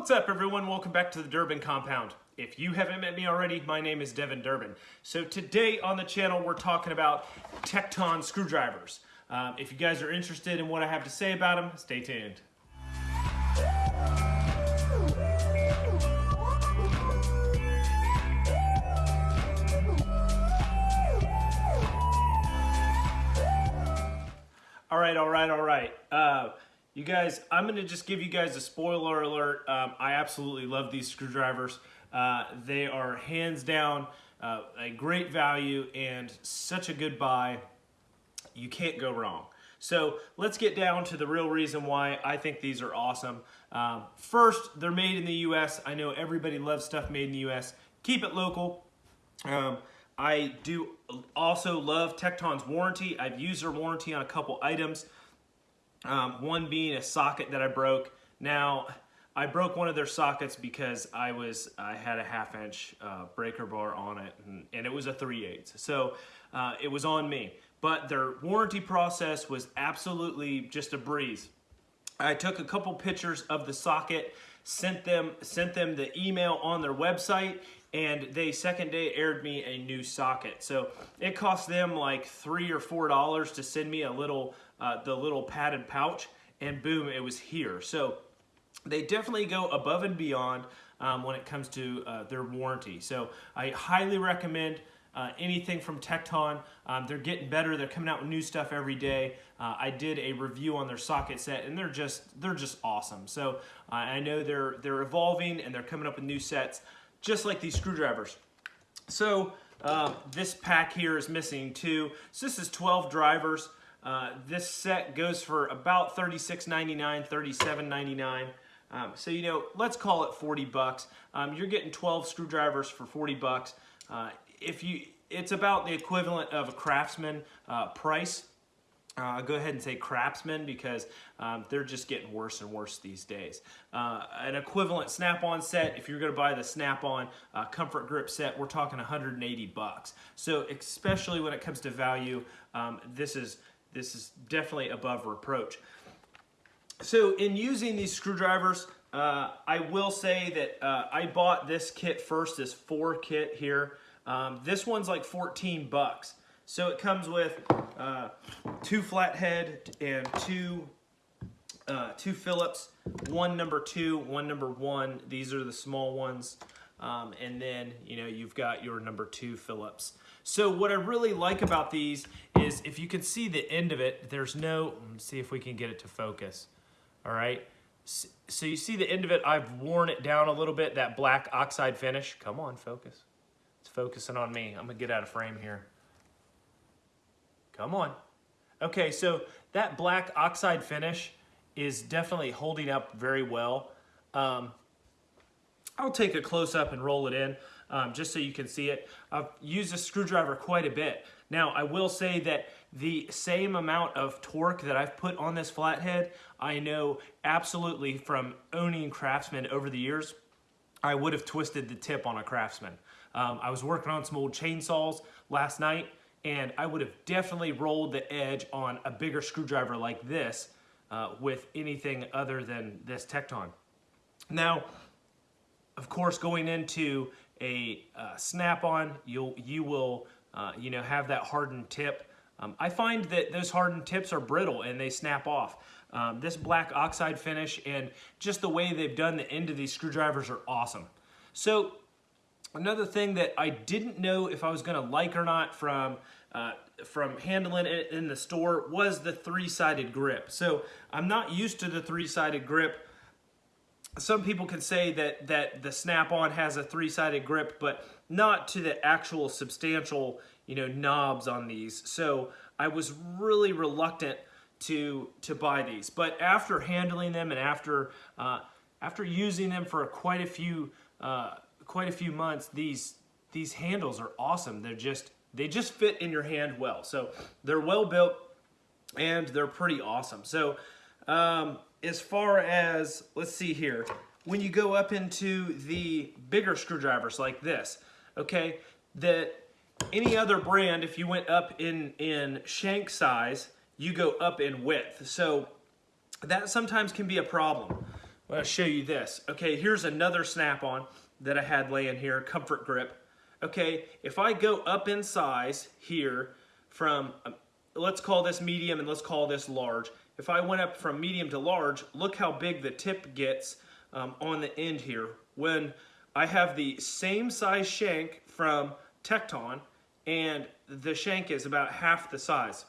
What's up everyone? Welcome back to the Durbin Compound. If you haven't met me already, my name is Devin Durbin. So today on the channel we're talking about Tekton screwdrivers. Um, if you guys are interested in what I have to say about them, stay tuned. All right, all right, all right. Uh, you guys, I'm to just give you guys a spoiler alert. Um, I absolutely love these screwdrivers. Uh, they are hands down uh, a great value and such a good buy. You can't go wrong. So let's get down to the real reason why I think these are awesome. Um, first, they're made in the U.S. I know everybody loves stuff made in the U.S. Keep it local. Um, I do also love Tekton's warranty. I've used their warranty on a couple items. Um, one being a socket that I broke. Now, I broke one of their sockets because I was I had a half inch uh, breaker bar on it and, and, it was a 3 8 So uh, it was on me. But their warranty process was absolutely just a breeze. I took a couple pictures of the socket, sent them sent them the email on their website, and they second day aired me a new socket. So it cost them like three or four dollars to send me a little, uh, the little padded pouch, and boom, it was here. So they definitely go above and beyond um, when it comes to uh, their warranty. So I highly recommend uh, anything from Tekton. Um, they're getting better. They're coming out with new stuff every day. Uh, I did a review on their socket set, and they're just they're just awesome. So uh, I know they're they're evolving and they're coming up with new sets just like these screwdrivers. So uh, this pack here is missing two. So this is 12 drivers. Uh, this set goes for about $36.99, $37.99. Um, so, you know, let's call it 40 bucks. Um, you're getting 12 screwdrivers for 40 bucks. Uh, if you, it's about the equivalent of a Craftsman uh, price. Uh, I'll go ahead and say Craftsman because um, they're just getting worse and worse these days. Uh, an equivalent Snap-on set, if you're going to buy the Snap-on uh, Comfort Grip set, we're talking 180 bucks. So especially when it comes to value, um, this is this is definitely above reproach. So in using these screwdrivers, uh, I will say that uh, I bought this kit first, this four kit here. Um, this one's like 14 bucks. So it comes with uh, two flathead and two uh, two Phillips, one number two, one number one. These are the small ones. Um, and then, you know, you've got your number two Phillips. So what I really like about these is if you can see the end of it, there's no, see if we can get it to focus. All right. So you see the end of it, I've worn it down a little bit, that black oxide finish. Come on, focus. It's focusing on me. I'm gonna get out of frame here. Come on. Okay, so that black oxide finish is definitely holding up very well. Um, I'll take a close up and roll it in um, just so you can see it. I've used a screwdriver quite a bit. Now, I will say that the same amount of torque that I've put on this flathead, I know absolutely from owning Craftsman over the years, I would have twisted the tip on a Craftsman. Um, I was working on some old chainsaws last night and I would have definitely rolled the edge on a bigger screwdriver like this uh, with anything other than this Tekton. Now, of course, going into a uh, snap-on, you'll you will uh, you know have that hardened tip. Um, I find that those hardened tips are brittle and they snap off. Um, this black oxide finish and just the way they've done the end of these screwdrivers are awesome. So Another thing that I didn't know if I was going to like or not from uh, from handling it in the store was the three-sided grip. So I'm not used to the three-sided grip. Some people can say that, that the Snap-on has a three-sided grip, but not to the actual substantial you know, knobs on these. So I was really reluctant to, to buy these. But after handling them and after, uh, after using them for quite a few uh, quite a few months, these these handles are awesome. They're just they just fit in your hand well. So they're well built and they're pretty awesome. So um, as far as let's see here, when you go up into the bigger screwdrivers like this, okay, that any other brand, if you went up in in shank size, you go up in width. So that sometimes can be a problem. I'll show you this. Okay, here's another snap-on that I had laying here, comfort grip. Okay, if I go up in size here from, um, let's call this medium and let's call this large. If I went up from medium to large, look how big the tip gets um, on the end here. When I have the same size shank from Tekton and the shank is about half the size,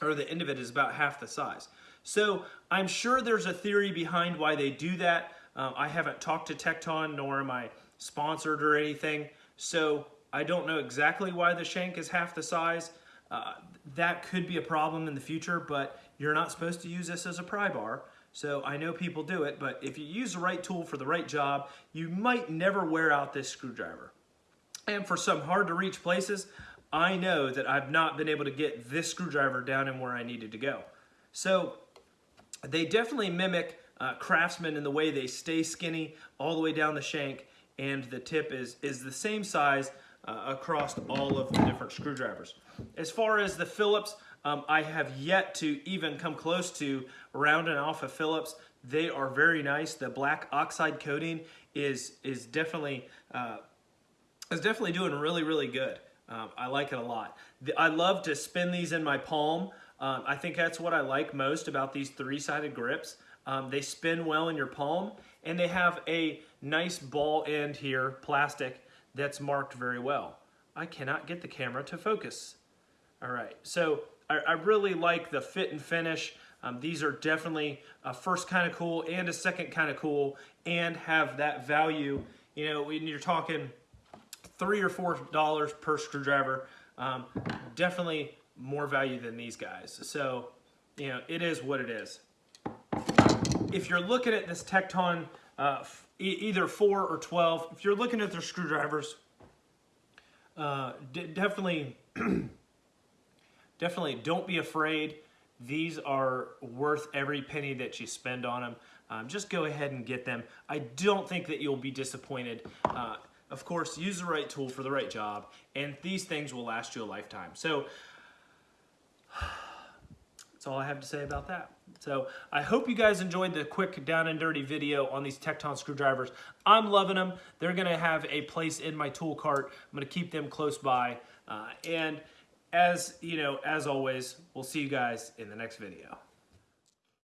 or the end of it is about half the size. So I'm sure there's a theory behind why they do that. Um, I haven't talked to Tekton, nor am I sponsored or anything. So I don't know exactly why the shank is half the size. Uh, that could be a problem in the future, but you're not supposed to use this as a pry bar. So I know people do it, but if you use the right tool for the right job, you might never wear out this screwdriver. And for some hard to reach places, I know that I've not been able to get this screwdriver down in where I needed to go. So they definitely mimic uh, Craftsman in the way they stay skinny all the way down the shank and the tip is, is the same size uh, across all of the different screwdrivers. As far as the Phillips, um, I have yet to even come close to rounding off a Phillips. They are very nice. The black oxide coating is is definitely uh, is definitely doing really really good. Um, I like it a lot. The, I love to spin these in my palm. Um, I think that's what I like most about these three-sided grips. Um, they spin well in your palm and they have a nice ball end here, plastic, that's marked very well. I cannot get the camera to focus. All right, so I, I really like the fit and finish. Um, these are definitely a first kind of cool and a second kind of cool and have that value. You know, when you're talking three or four dollars per screwdriver, um, definitely more value than these guys. So, you know, it is what it is. If you're looking at this Tekton uh, either 4 or 12, if you're looking at their screwdrivers, uh, definitely, definitely don't be afraid. These are worth every penny that you spend on them. Um, just go ahead and get them. I don't think that you'll be disappointed. Uh, of course, use the right tool for the right job, and these things will last you a lifetime. So that's all I have to say about that. So I hope you guys enjoyed the quick down and dirty video on these Tekton screwdrivers. I'm loving them. They're gonna have a place in my tool cart. I'm gonna keep them close by. Uh, and as you know, as always, we'll see you guys in the next video.